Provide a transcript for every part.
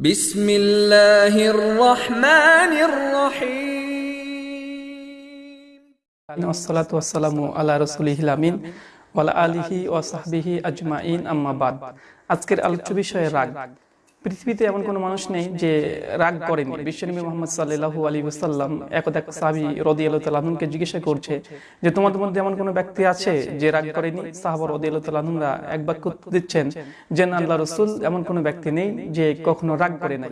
بسم الله الرحمن الرحيم আসসালাতু আসসালামু আলা রসুলিহিল আমিন ওয়ালা আলিহি ওয়া সাহবিহি আজমাইন আম্মা বাদ আজকের আলোচ্য বিষয় রাগ পৃথিবীতে এমন কোনো মানুষ নেই যে রাগ করেনি। বিশ্বনবী মোহাম্মদ সাল্লাল্লাহু আলী ওসাল্লাম একদা সাহাবি রদি তাআলা আনহুকে জিজ্ঞাসা করছে যে, তোমাদের মধ্যে এমন কোনো ব্যক্তি আছে যে রাগ করেনি? সাহাবা রদি তাআলা আনহুরা এক বাক্য দিচ্ছেন যে, না আল্লাহ রসুল এমন কোনো ব্যক্তি নেই যে কখনো রাগ করে নাই।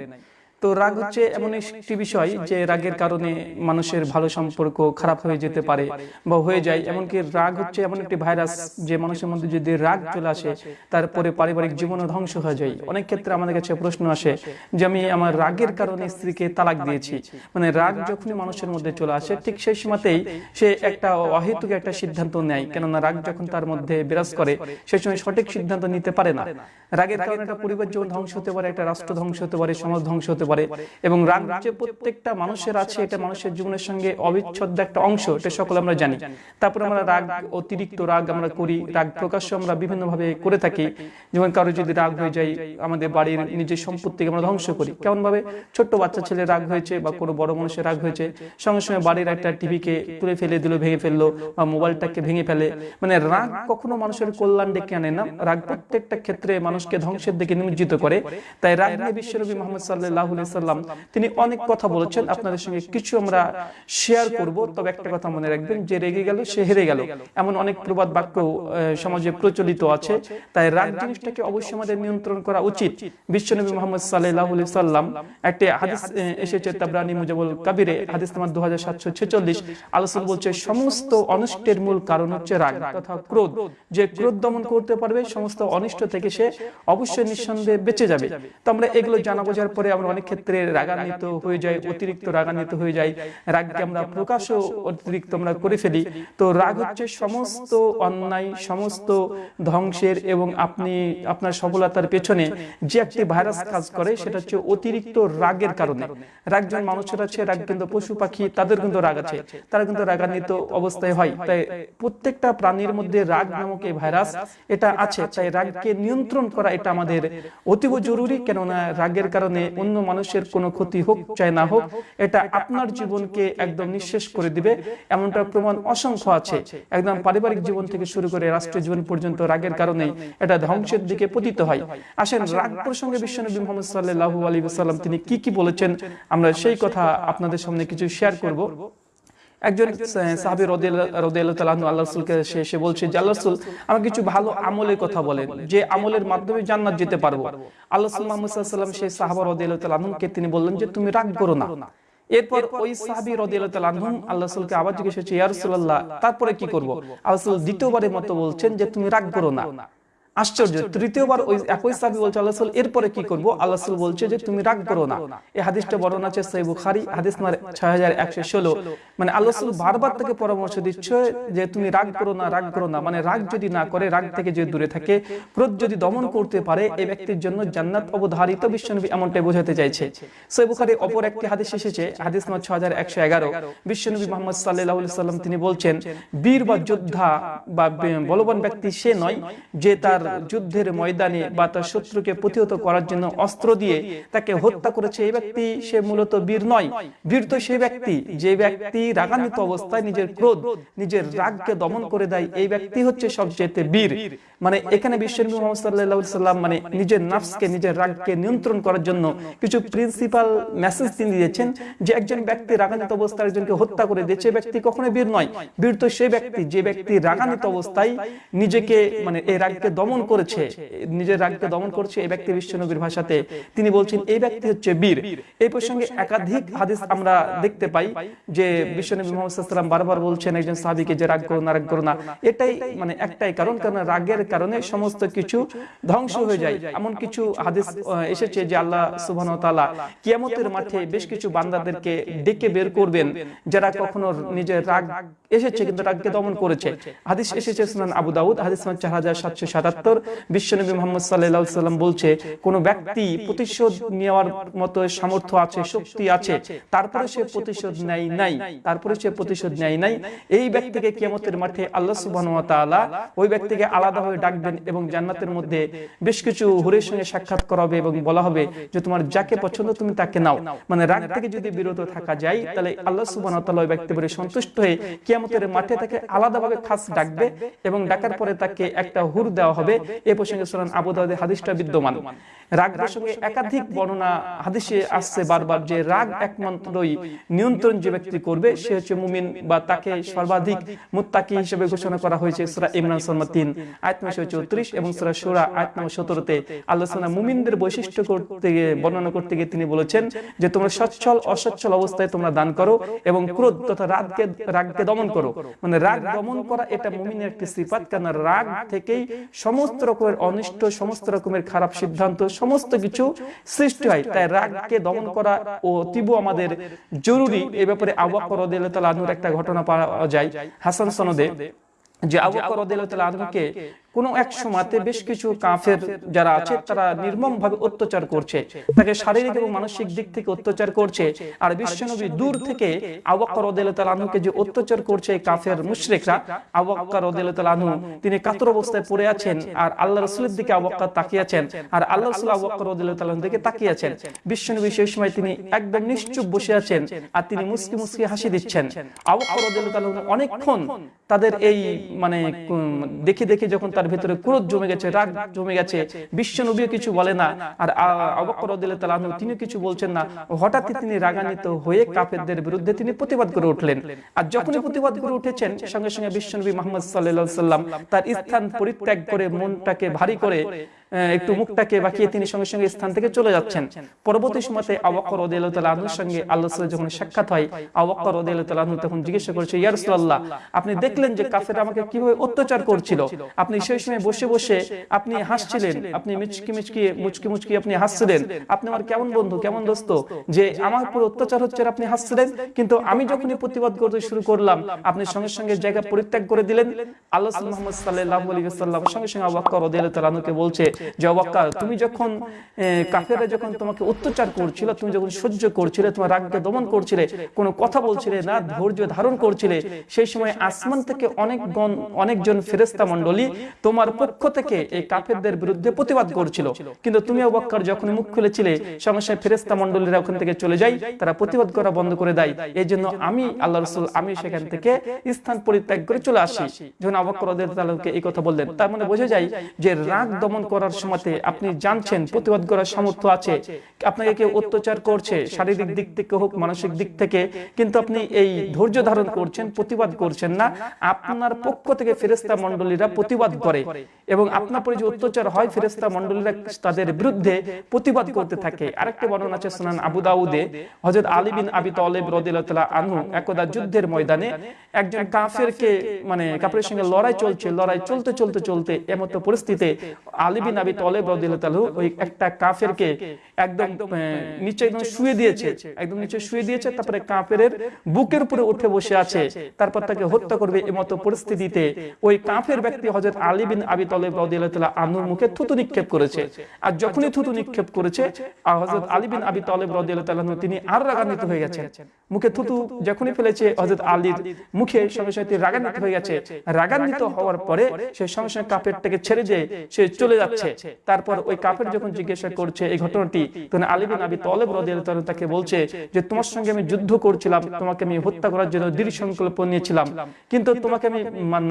তো রাগ হচ্ছে এমন একটি বিষয় যে রাগের কারণে মানুষের ভালো সম্পর্ক খারাপ হয়ে যেতে পারে বা হয়ে যায়। এমনকি রাগ হচ্ছে এমন একটি ভাইরাস যে মানুষের মধ্যে যদি রাগ চলে আসে, তারপরে পারিবারিক জীবনও ধ্বংস হয়ে যায়। অনেক ক্ষেত্রে আমাদের কাছে প্রশ্ন আসে যে, আমি আমার রাগের কারণে স্ত্রীকে তালাক দিয়েছি। মানে রাগ যখনই মানুষের মধ্যে চলে আসে, ঠিক সেই সময়তেই সে একটা অহেতুক একটা সিদ্ধান্ত নেয়। কেননা রাগ যখন তার মধ্যে বিরাজ করে সেই সময় সঠিক সিদ্ধান্ত নিতে পারে না। রাগের কারণে একটা পরিবার জীবন ধ্বংস হতে পারে, একটা রাষ্ট্র ধ্বংস হতে পারে, সমাজ ধ্বংস হতে পারে এবং রাগ যে প্রত্যেকটা মানুষের আছে এটা মানুষের জীবনের সঙ্গে অবিচ্ছেদ্য একটা অংশ এটা সকলে আমরা জানি। তারপর আমরা রাগ অতিরিক্ত রাগ আমরা করি রাগ প্রকাশ্য আমরা বিভিন্ন ভাবে করে থাকি। যেমন কারও যদি রাগ হয়ে যায় আমাদের বাড়ির নিজের সম্পত্তিকে আমরা ধ্বংস করি। কেমন ভাবে ছোট্ট বাচ্চা ছেলে রাগ হয়েছে বা কোনো বড় মানুষের রাগ হয়েছে সঙ্গে সঙ্গে বাড়ির একটা টিভিকে তুলে ফেলে দিল ভেঙে ফেলল বা মোবাইলটাকে ভেঙে ফেলে মানে রাগ কখনো মানুষের কল্যাণ ডেকে আনে না রাগ প্রত্যেকটা ক্ষেত্রে মানুষকে ধ্বংসের দিকে নিমজ্জিত করে তাই রাগ নিয়ে বিশ্বনবী মোহাম্মদ সাল্লাহ সাল্লাম। তিনি অনেক কথা বলেছেন। আপনাদের সঙ্গে কিছু আমরা শেয়ার করব। তবে একটা কথা মনে রাখবেন যে রেগে গেল সে হেরে গেল। এমন অনেক প্রবাদ বাক্য সমাজে প্রচলিত আছে। তাই রাগ জিনিসটাকে অবশ্যই আমাদের নিয়ন্ত্রণ করা উচিত। বিশ্বনবী মোহাম্মদ সাল্লাহ সাল্লাম একটি হাদিস এসেছে তাবরানি মুজাবুল কাবিরে হাদিস নাম্বার দু হাজার সাতশো ছেচল্লিশ। আলোচনা বলছে সমস্ত অনিষ্টের মূল কারণ হচ্ছে রাগ তথা ক্রোধ যে ক্রোধ দমন করতে পারবে সমস্ত অনিষ্ট থেকে সে অবশ্যই নিঃসন্দেহে বেঁচে যাবে তো আমরা এগুলো জানা বোঝার পরে আমরা অনেক ক্ষেত্রে রাগান্বিত হয়ে যাই অতিরিক্ত রাগান্বিত হয়ে যাই রাগকে আমরা প্রকাশও অতিরিক্ত আমরা করে ফেলি। তো রাগ হচ্ছে সমস্ত অন্যায়, সমস্ত ধ্বংসের এবং আপনি, আপনার সফলতার পেছনে যে একটি ভাইরাস কাজ করে, সেটা হচ্ছে অতিরিক্ত রাগের কারণে। রাগ যখন মানুষের আছে, রাগ কিন্তু পশু পাখি, তাদের কিন্তু রাগ আছে। তারা কিন্তু রাগান্বিত অবস্থায় হয়। তাই প্রত্যেকটা প্রাণীর মধ্যে রাগ নামক এই ভাইরাস, এটা আছে। তাই রাগকে নিয়ন্ত্রণ করা এটা আমাদের অতীব জরুরি। কেননা রাগের কারণে অন্য মানুষের কোনো ক্ষতি হোক, চাই না হোক, এটা আপনার জীবনকে একদম নিঃশেষ করে দিবে। এমনটা প্রমাণ অসংখ্য আছে। একদম পারিবারিক জীবন থেকে শুরু করে রাষ্ট্রীয় জীবন পর্যন্ত রাগের কারণে এটা ধ্বংসের দিকে পতিত হয়। আসেন, রাগ প্রসঙ্গে বিশ্বনবী মোহাম্মদ সাল্লাহ আলী সাল্লাম তিনি কি কি বলেছেন, আমরা সেই কথা আপনাদের সামনে কিছু শেয়ার করব। একজন সাহাবি রদিয়াল্লাহু আল্লাহ রাসূলকে সে এসে বলছে যে আল্লাহ রাসূল আমাকে কিছু ভালো আমলের কথা বলেন। যে আমলের মাধ্যমে জান্নাত যেতে পারব। আল্লাহ রাসূল মুহাম্মদ সাল্লাল্লাহু আলাইহি ওয়াসাল্লাম সেই সাহাবা রাদিয়াল্লাহু আনহুকে তিনি বললেন যে তুমি রাগ করো না। এরপর ওই সাহাবী রাদিয়াল্লাহু আনহু আল্লাহ রাসূলকে আবার জিজ্ঞেস ইয়া রাসূলুল্লাহ তারপরে কি করব? আল্লাহ রাসূল দ্বিতীয়বারের মতো বলছেন যে তুমি রাগ করো না। আশ্চর্য। তৃতীয়বার ওই একই সাহাবী বলছে আল্লাহ রাসূল এরপরে কি করব? আল্লাহ রাসূল বলছে যে তুমি রাগ করো না। এই হাদিসটা বর্ণনা আছে সহিহ বুখারী হাদিস নাম্বার 6116 মানে আল্লাহ রাসূল বারবার তাকে পরামর্শ দিচ্ছে যে তুমি রাগ করো না রাগ করো না। মানে রাগ যদি না করে রাগ থেকে যদি দূরে থাকে ক্রোধ যদি দমন করতে পারে এই ব্যক্তির জন্য জান্নাত অবধারিত বিশ্বনবী এমনটাই বোঝাতে চাইছে। সহিহ বুখারী অপর একটি হাদিস এসেছে হাদিস নাম্বার 6111 বিশ্বনবী মুহাম্মদ সাল্লাল্লাহু আলাইহি সাল্লাম তিনি বলছেন বীর বা যোদ্ধা বা বলবান ব্যক্তি সে নয় যে তার যুদ্ধের ময়দানে বা তার শত্রুকে প্রতিহত করার জন্য অস্ত্র দিয়ে তাকে হত্যা করেছে এই ব্যক্তি, সে মূলত বীর নয়। বীর তো সেই ব্যক্তি, যে ব্যক্তি রাগান্বিত অবস্থায় নিজের ক্রোধ, নিজের রাগকে দমন করে দেয়, এই ব্যক্তি হচ্ছে সবচেয়ে বীর। মানে এখানে বিশ্বনবী মুহাম্মদ মানে নিজের নাফসকে, নিজের রাগকে নিয়ন্ত্রণ করার জন্য কিছু প্রিন্সিপাল মেসেজ তিনি দিয়েছেন যে একজন ব্যক্তি রাগান্বিত অবস্থায় একজনকে হত্যা করে দিয়েছে ব্যক্তি কখনো বীর নয়। বীর তো সেই ব্যক্তি, যে ব্যক্তি রাগান্বিত অবস্থায় নিজেকে মানে এই রাগকে দমন করেছে, নিজের রাগকে দমন করছে এই ব্যক্তি বিশ্বনবীর ভাষাতে। তিনি বলছেন, এই ব্যক্তি হচ্ছে বীর। এই প্রসঙ্গে একাধিক হাদিস আমরা দেখতে পাই যে বিশ্বনবী মোহাম্মদ বারবার বলছেন, একজন সাহাবীকে যে রাগ করো না, রাগ করো না। এটাই মানে একটাই কারণ কারণ রাগের কারণে সমস্ত কিছু ধ্বংস হয়ে যায়। এমন কিছু হাদিস এসেছে যে আল্লাহ সুবহানাহু ওয়া তাআলা কিয়ামতের মাঠে বেশ কিছু বান্দাদেরকে ডেকে বের করবেন, যারা কখনো নিজের রাগ এসেছে কিন্তু রাগকে দমন করেছে। হাদিস এসেছে সুনান আবু দাউদ, হাদিস নাম্বার 4777 বাহাত্তর বিশ্বনবী মোহাম্মদ সাল্লাহ সাল্লাম বলছে, কোন ব্যক্তি প্রতিশোধ নেওয়ার মতো সামর্থ্য আছে, শক্তি আছে, তারপরে সে প্রতিশোধ নেয় নাই, তারপরে সে প্রতিশোধ নেয় নাই। এই ব্যক্তিকে কিয়ামতের মাঠে আল্লাহ তাআলা ওই ব্যক্তিকে আলাদাভাবে ডাকবেন এবং জান্নাতের মধ্যে বেশ কিছু হুরের সঙ্গে সাক্ষাৎ করাবে এবং বলা হবে যে, তোমার যাকে পছন্দ তুমি তাকে নাও। মানে রাগ থেকে যদি বিরত থাকা যায়, তাহলে আল্লাহ তাআলা ওই ব্যক্তি বলে সন্তুষ্ট হয়ে কিয়ামতের মাঠে তাকে আলাদাভাবে খাস ডাকবে এবং ডাকার পরে তাকে একটা হুর দেওয়া হবে এ প্রসঙ্গে সুরান আবু দাউদে হাদিসটা বিদ্যমান। রাগ প্রসঙ্গে একাধিক বর্ণনা হাদিসে আসছে বারবার যে রাগ একমাত্রই নিয়ন্ত্রণ যে ব্যক্তি করবে সে হচ্ছে মুমিন বা তাকে সর্বাধিক মুত্তাকি হিসেবে ঘোষণা করা হয়েছে সূরা ইমরান সুরা 3 আয়াত নম্বর 34 এবং সূরা শুরা আয়াত নম্বর 17 তে আল্লাহ সুবহানাহু মুমিনদের বৈশিষ্ট্য করতে গিয়ে বর্ণনা করতে গিয়ে তিনি বলেছেন যে তোমরা সচ্ছল অসচ্ছল অবস্থায় তোমরা দান করো এবং ক্রোধ তথা রাগকে রাগকে দমন করো। মানে রাগ দমন করা। এটা মুমিনের একটি সিফাত কারণ রাগ থেকেই সমস্ত রকমের অনিষ্ট সমস্ত রকমের খারাপ সিদ্ধান্ত সমস্ত কিছু সৃষ্টি হয়। তাই রাগকে দমন করা ও তীব্র আমাদের জরুরি। এ ব্যাপারে আবাকর একটা ঘটনা পাওয়া যায়। হাসান সনদে যে আবু বকর রাদিয়াল্লাহু তাআলা কোন এক সময়তে বেশ কিছু কাফের যারা আছে তারা নির্মম ভাবে অত্যাচার করছে। তাকে শারীরিক এবং মানসিক দিক থেকে অত্যাচার করছে। আর বিশ্বনবী দূর থেকে আবু বকর রাদিয়াল্লাহু যে অত্যাচার করছে কাফের মুশরিকরা আবু বকর রাদিয়াল্লাহু তিনি কাতর অবস্থায় পড়ে আছেন আর আল্লাহ রাসূলের দিকে আবু বকর তাকিয়ে আছেন। আর আল্লাহ রাসূল আবু বকর রাদিয়াল্লাহু দিকে তাকিয়ে আছেন। বিশ্বনবী সেই সময় তিনি একদম নিশ্চুপ বসে আছেন। আর তিনি মুস্কি মুস্কি হাসি দিচ্ছেন। আবু বকর রাদিয়াল্লাহু অনেকক্ষণ তাদের এই মানে দেখে দেখে যখন তার ভেতরে ক্রোধ জমে গেছে, রাগ জমে গেছে। বিশ্ব নবীও কিছু বলে না। আর অবকর তিনি কিছু বলছেন না। হঠাৎই তিনি রাগান্বিত হয়ে কাফেরদের বিরুদ্ধে তিনি প্রতিবাদ করে উঠলেন। আর যখনই প্রতিবাদ করে উঠেছেন, সঙ্গে সঙ্গে বিশ্বনবী মোহাম্মদ সাল্লাহ সাল্লাম তার স্থান পরিত্যাগ করে মনটাকে ভারী করে একটু মুখটাকে বাকিয়ে তিনি সঙ্গে সঙ্গে স্থান থেকে চলে যাচ্ছেন। পরবর্তী সময়তে আবকর রদিয়াল্লাহু তাআলা সঙ্গে আল্লাহ যখন সাক্ষাৎ হয় আবকর রদিয়াল্লাহু তাআলা তখন জিজ্ঞাসা করেছে ইয়া রাসূলুল্লাহ আপনি দেখলেন যে কাফেররা আমাকে কীভাবে অত্যাচার করছিল? আপনি সেই সময় বসে বসে আপনি হাসছিলেন আপনি মিচকি মিচকি মুচকি মুচকি আপনি হাসছিলেন। আপনি আমার কেমন বন্ধু কেমন দোস্ত? যে আমার উপর অত্যাচার হচ্ছে আপনি হাসছিলেন কিন্তু আমি যখনই প্রতিবাদ করতে শুরু করলাম আপনি সঙ্গে সঙ্গে জায়গা পরিত্যাগ করে দিলেন আল্লাহ মুহাম্মদ ওয়াসাল্লাম সঙ্গে সঙ্গে আবু বকর রাদিয়াল্লাহু তাআলা আনহুকে বলছে যে তুমি যখন আহ, কাফেররা যখন তোমাকে অত্যাচার করছিল তুমি যখন সহ্য করছিলে তোমার রাগকে দমন করছিলে কোনো কথা বলছিলে না ধৈর্য ধারণ করছিলে সেই সময় আসমান থেকে অনেক অনেকজন ফেরেস্তা মণ্ডলী তোমার পক্ষ থেকে এই কাফেরদের বিরুদ্ধে প্রতিবাদ করছিল। কিন্তু তুমি আবু বকর যখন মুখ খুলেছিলে সঙ্গে সঙ্গে ফেরেস্তা মণ্ডলীরা ওখান থেকে চলে যায় তারা প্রতিবাদ করা বন্ধ করে দেয়। এই জন্য আমি আল্লাহ রসুল আমি সেখান থেকে স্থান পরিত্যাগ করে চলে আসি যখন তাআলাকে এই কথা বললেন তার মানে বোঝা যায় যে রাগ দমন করার সময়তে আপনি জানছেন প্রতিবাদ করার সামর্থ্য আছে। আপনাকে কেউ অত্যাচার করছে শারীরিক দিক থেকে হোক মানসিক দিক থেকে কিন্তু আপনি এই ধৈর্য ধারণ করছেন প্রতিবাদ করছেন না। আপনার পক্ষ থেকে ফেরেস্তা মণ্ডলীরা প্রতিবাদ করে এবং আপনার পরে যে অত্যাচার হয় ফেরেস্তা মণ্ডলীরা তাদের বিরুদ্ধে প্রতিবাদ করতে থাকে। আরেকটা বর্ণনা আছে সুনান আবু দাউদে। হযরত আলী বিন আবি তালেব রাদিয়াল্লাহু আনহু একদা যুদ্ধের ময়দানে একজন কাফেরকে মানে কাফেরের সঙ্গে লড়াই চলছে লড়াই চলতে চলতে চলতে এমত পরিস্থিতিতে আলী বিন আবি তালেব রাদিয়াল্লাহু ওই একটা কাফেরকে একদম নিচে একদম শুয়ে দিয়েছে একদম নিচে শুয়ে দিয়েছে তারপরে কাফেরের বুকের উপরে উঠে বসে আছে তারপর তাকে হত্যা করবে পরিস্থিতিতে ওই কাফের ব্যক্তি হযরত আলী বিন আবি তালেব রাদিয়াল্লাহু তাআলা আনহুর মুখে থুতু নিক্ষেপ করেছে। আর যখনই থুতু নিক্ষেপ করেছে হযরত আলী বিন আবি তালেব রাদিয়াল্লাহু তিনি আর রাগান্বিত হয়ে গেছেন। মুখে থুতু যখনই ফেলেছে হযরত আলীর মুখে সঙ্গে সঙ্গে রাগান্বিত হয়ে গেছে। রাগান্বিত হওয়ার পরে সে সঙ্গে সঙ্গে কাফেরটাকে ছেড়ে দিয়ে সে চলে যাচ্ছে তারপর ওই কাফের যখন জিজ্ঞাসা করছে এই ঘটনাটি তখন আলী বিন আবি তালেব রাদিয়াল্লাহু তাআলা তাকে বলছে যে তোমার সঙ্গে আমি যুদ্ধ করছিলাম তোমাকে আমি হত্যা করার জন্য দৃঢ় সংকল্প নিয়েছিলাম। কিন্তু তোমাকে আমি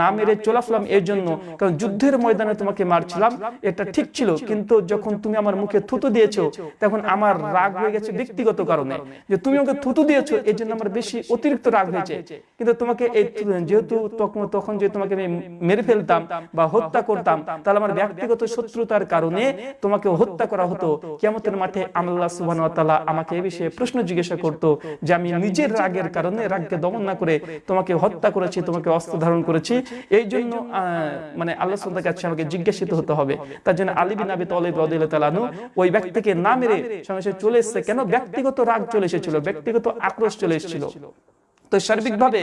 না মেরে চলে আসলাম এর জন্য কারণ যুদ্ধের ময়দানে তোমাকে মারছিলাম এটা ঠিক ছিল। কিন্তু যখন তুমি আমার মুখে থুতু দিয়েছ তখন আমার রাগ হয়ে গেছে ব্যক্তিগত কারণে। যে তুমি আমাকে থুতু দিয়েছ এর জন্য আমার বেশি অতিরিক্ত রাগ হয়েছে। কিন্তু তোমাকে এই যেহেতু তখন যে তোমাকে আমি মেরে ফেলতাম বা হত্যা করতাম তাহলে আমার ব্যক্তিগত শত্রুতার কারণে তোমাকে হত্যা করা হতো। কিয়ামতের মাঠে ওয়া তাআলা আমাকে এই বিষয়ে প্রশ্ন জিজ্ঞাসা করত যে আমি নিজের রাগের কারণে রাগকে দমন না করে তোমাকে হত্যা করেছি, তোমাকে অস্ত্র ধারণ করেছি। এই জন্য মানে আল্লাহ সুবহানাহু কাছে আমাকে জিজ্ঞাসিত হতে হবে। তার জন্য আলী বিন আবি তালেব আনহু ওই ব্যক্তিকে না মেরে সঙ্গে চলে এসেছে। কেন? ব্যক্তিগত রাগ চলে এসেছিল, ব্যক্তিগত আক্রোশ চলে এসেছিল। তো সার্বিকভাবে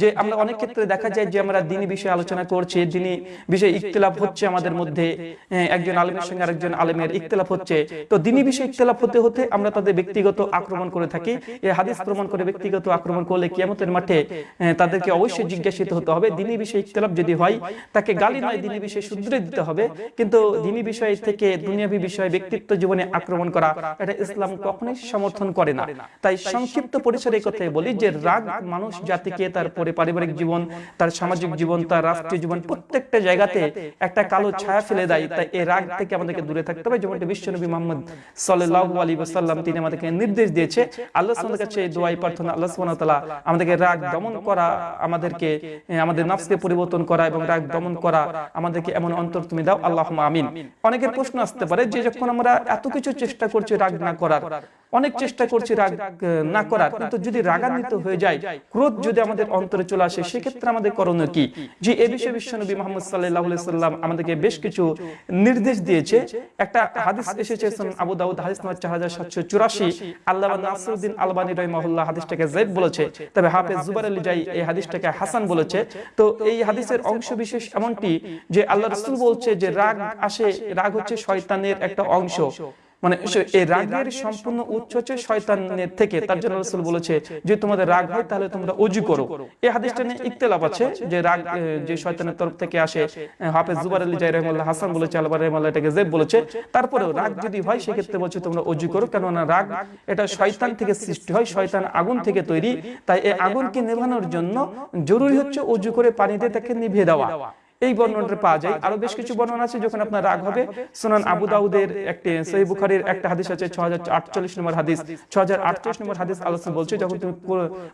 যে আমরা অনেক ক্ষেত্রে দেখা যায় যে আমরা দিনী বিষয়ে আলোচনা করছি দিনী বিষয়ে ইখতিলাফ হচ্ছে আমাদের মধ্যে একজন আলেমের সঙ্গে আরেকজন আলেমের ইখতিলাফ হচ্ছে। তো দিনী বিষয়ে ইখতিলাফ হতে হতে আমরা তাদের ব্যক্তিগত আক্রমণ করে থাকি। এই হাদিস প্রমাণ করে ব্যক্তিগত আক্রমণ করলে কিয়ামতের মাঠে তাদেরকে অবশ্যই জিজ্ঞাসিত হতে হবে দিনী বিষয়ে ইখতিলাফ যদি হয় তাকে গালি নয় দিনী বিষয়ে শুধরে দিতে হবে। কিন্তু দিনী বিষয় থেকে দুনিয়াবী বিষয় ব্যক্তিত্ব জীবনে আক্রমণ করা এটা ইসলাম কখনোই সমর্থন করে না তাই সংক্ষিপ্ত পরিসরে কথাই বলি যে রাগ মানুষ জাতিকে তারপরে পারিবারিক জীবন তার সামাজিক জীবন তার রাষ্ট্রীয় জীবন প্রত্যেকটা জায়গাতে একটা কালো ছায়া ফেলে দেয়। তাই এই রাগ থেকে আমাদেরকে দূরে থাকতে হবে। যেমনটি বিশ্বনবী মোহাম্মদ সাল্লাল্লাহু আলাইহি ওয়াসাল্লাম তিনি আমাদেরকে নির্দেশ দিয়েছে। আল্লাহ সুবহানাহু কাছে এই দোয়াই প্রার্থনা আল্লাহ সুবহানাহু ওয়া তাআলা আমাদেরকে রাগ দমন করা আমাদেরকে আমাদের নফসকে পরিবর্তন করা এবং রাগ দমন করা আমাদেরকে এমন অন্তর তুমি দাও। আল্লাহুম্মা আমিন। অনেকের প্রশ্ন আসতে পারে যে যখন আমরা এত কিছু চেষ্টা করছি রাগ না করার অনেক চেষ্টা করছি রাগ না করার কিন্তু যদি রাগান্বিত হয়ে যায় ক্রোধ যদি আমাদের অন্তরে চলে আসে সেক্ষেত্রে আমাদের করণীয় কি? যে এ বিষয়ে বিশ্বনবী মোহাম্মদ আলাইহি সাল্লাম আমাদেরকে বেশ কিছু নির্দেশ দিয়েছে। একটা হাদিস এসেছে আবু দাউদ হাদিস নম্বর 4784 আল্লামা নাসরউদ্দিন আলবানী রাহিমাহুল্লাহ হাদিসটাকে যায়েদ বলেছে। তবে হাফেজ জুবাইর আলী জাই এই হাদিসটাকে হাসান বলেছে। তো এই হাদিসের অংশ বিশেষ এমনটি যে আল্লাহ রাসূল বলছে যে রাগ আসে রাগ হচ্ছে শয়তানের একটা অংশ। মানে এই রাগের সম্পূর্ণ উৎস হচ্ছে শয়তানের থেকে। তার জন্য রাসূল বলেছে যে তোমাদের রাগ হয় তাহলে তোমরা করো। এই হাদিসটা নিয়ে ইখতিলাফ আছে যে রাগ যে শয়তানের তরফ থেকে আসে হাফেজ জুবাইর আলী জাই রাহিমাহুল্লাহ হাসান বলেছে আলবার রাহিমাহুল্লাহ এটাকে জেব বলেছে। তারপরেও রাগ যদি হয় সেক্ষেত্রে বলছে তোমরা অজু করো। কেননা রাগ এটা শয়তান থেকে সৃষ্টি হয় শয়তান আগুন থেকে তৈরি। তাই এই আগুনকে নেভানোর জন্য জরুরি হচ্ছে অজু করে পানিতে তাকে নিভিয়ে দেওয়া। এই বর্ণনাটা পাওয়া যায়। আরও বেশ কিছু বর্ণনা আছে যখন আপনার রাগ হবে। সুনান আবু দাউদের একটি সহি বুখারীর একটা হাদিস আছে 6048 নম্বর হাদিস। 6048 নম্বর হাদিস আল্লাহ সুবহানাহু বলছে যখন তুমি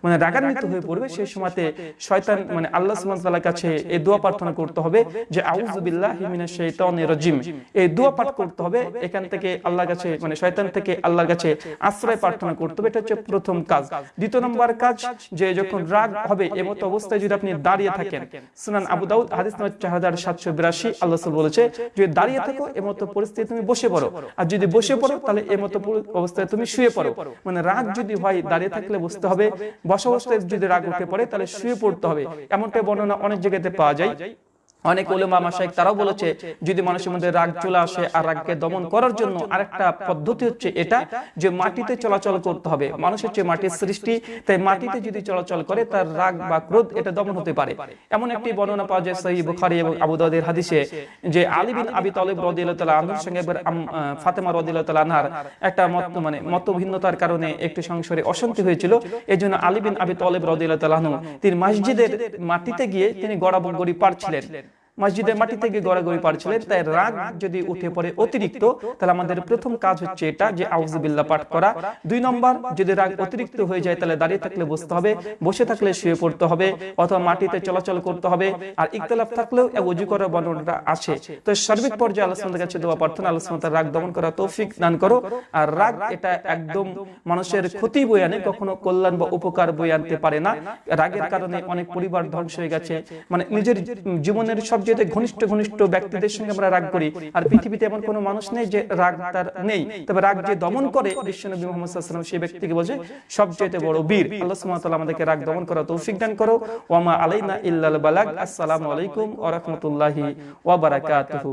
মানে রাগান্বিত হয়ে পড়বে সেই সময়তে শয়তান মানে আল্লাহ সুবহানাহু ওয়া তাআলার কাছে এই দোয়া প্রার্থনা করতে হবে যে আউযু বিল্লাহি মিনাশ শাইতানির রাজিম। এই দোয়া পাঠ করতে হবে এখান থেকে আল্লাহর কাছে মানে শয়তান থেকে আল্লাহর কাছে আশ্রয় প্রার্থনা করতে হবে। এটা হচ্ছে প্রথম কাজ দ্বিতীয় নম্বর কাজ যে যখন রাগ হবে। এমত অবস্থায় যদি আপনি দাঁড়িয়ে থাকেন সুনান আবু দাউদ হাদিস নম্বর চার হাজার সাতশো বিরাশি, আল্লাহ বলেছে, যদি দাঁড়িয়ে থাকো এমতো পরিস্থিতি তুমি বসে পড়ো। আর যদি বসে পড়ো, তাহলে এমতো অবস্থায় তুমি শুয়ে পড়ো। মানে রাগ যদি হয়, দাঁড়িয়ে থাকলে বসতে হবে। বসা যদি রাগ উঠে পড়ে, তাহলে শুয়ে পড়তে হবে। এমনটা বর্ণনা অনেক জায়গাতে পাওয়া যায়। অনেক ওলেমা মাসাইক তারাও বলেছে যদি মানুষের মধ্যে রাগ চলে আসে আর রাগকে দমন করার জন্য আরেকটা পদ্ধতি হচ্ছে এটা যে মাটিতে চলাচল করতে হবে। মানুষ হচ্ছে মাটির সৃষ্টি তাই মাটিতে যদি চলাচল করে তার রাগ বা ক্রোধ এটা দমন হতে পারে। এমন একটি বর্ণনা পাওয়া যায় সহি বুখারী এবং আবু দাউদের হাদিসে যে আলী বিন আবি তালিব রাদিয়াল্লাহু তাআলা আনহুর সঙ্গে একবার ফাতেমা রাদিয়াল্লাহু তাআলা আনহার একটা মত মানে মতভিন্নতার কারণে একটু সংসারে অশান্তি হয়েছিল এজন্য আলী বিন আবি তালিব রাদিয়াল্লাহু তাআলা আনহু তিনি মসজিদের মাটিতে গিয়ে তিনি গড়াগড়ি পারছিলেন মসজিদের মাটি থেকে গড়াগড়ি পারছিলেন তাই রাগ যদি উঠে পড়ে অতিরিক্ত তাহলে আমাদের প্রথম কাজ হচ্ছে এটা যে আউযুবিল্লাহ পাঠ করা। দুই নম্বর যদি রাগ অতিরিক্ত হয়ে যায় তাহলে দাঁড়িয়ে থাকলে বসতে হবে বসে থাকলে শুয়ে পড়তে হবে অথবা মাটিতে চলাচল করতে হবে আর ইখতিলাফ থাকলেও অজু করার বর্ণনাটা আছে। তো সার্বিক পর্যায়ে সুবহানাহু কাছে দোয়া প্রার্থনা তাআলা রাগ দমন করা তৌফিক দান করো আর রাগ এটা একদম মানুষের ক্ষতি বয়ে আনে কখনো কল্যাণ বা উপকার বয়ে আনতে পারে না রাগের কারণে অনেক পরিবার ধ্বংস হয়ে গেছে মানে নিজের জীবনের সবচেয়ে ঘনিষ্ঠ ঘনিষ্ঠ ব্যক্তিদের সঙ্গে আমরা রাগ করি। আর পৃথিবীতে এমন কোনো মানুষ নেই যে রাগ তার নেই। তবে রাগ যে দমন করে বিশ্বনবী মোহাম্মদ সেই ব্যক্তিকে বলছে সবচেয়ে বড় বীর। আল্লাহ সুবহানাহু আমাদেরকে রাগ দমন করা তৌফিক দান করো। ওয়ামা আলাইনা ইল্লাল বালাগ। আসসালামু আলাইকুম ওয়া রাহমাতুল্লাহি ওয়া বারাকাতুহু।